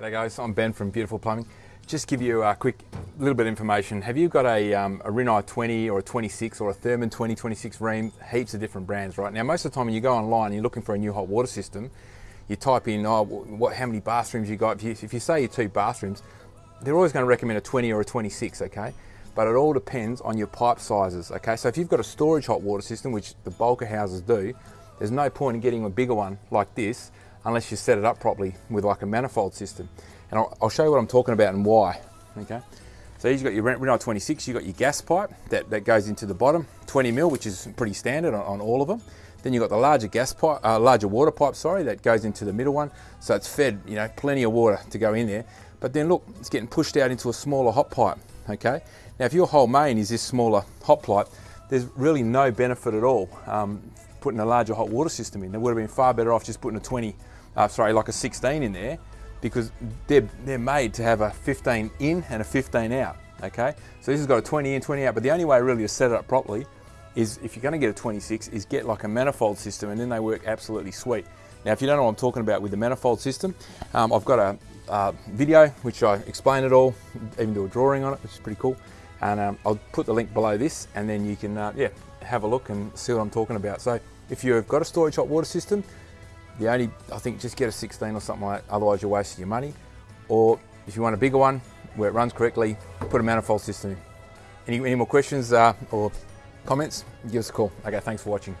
G'day guys, I'm Ben from Beautiful Plumbing. Just give you a quick little bit of information. Have you got a, um, a Rinnai 20 or a 26 or a Thermann 2026 Rheem? Heaps of different brands right now. Most of the time when you go online and you're looking for a new hot water system, you type in oh, what, how many bathrooms you got. If you, if you say you two bathrooms, they're always going to recommend a 20 or a 26, okay? But it all depends on your pipe sizes, okay? So if you've got a storage hot water system, which the bulk of houses do, there's no point in getting a bigger one like this unless you set it up properly with like a manifold system. And I'll, I'll show you what I'm talking about and why, okay? So you've got your Rinnai 26, you've got your gas pipe that, that goes into the bottom, 20 mil, which is pretty standard on, on all of them. Then you've got the larger gas pipe, uh, larger water pipe, sorry, that goes into the middle one. So it's fed, you know, plenty of water to go in there. But then look, it's getting pushed out into a smaller hot pipe, okay? Now if your whole main is this smaller hot pipe, there's really no benefit at all um, putting a larger hot water system in. They would have been far better off just putting a 20 uh, sorry, like a 16 in there because they're, they're made to have a 15 in and a 15 out, okay? So this has got a 20 in, 20 out, but the only way really to set it up properly is if you're gonna get a 26 is get like a manifold system and then they work absolutely sweet. Now, if you don't know what I'm talking about with the manifold system, um, I've got a, a, video which I explain it all, even do a drawing on it, which is pretty cool. And um, I'll put the link below this and then you can, uh, yeah, have a look and see what I'm talking about. So if you've got a storage hot water system, the only, I think just get a 16 or something like that, otherwise you're wasting your money. Or if you want a bigger one, where it runs correctly, put a manifold system in. Any, any more questions uh, or comments, give us a call. Okay, thanks for watching.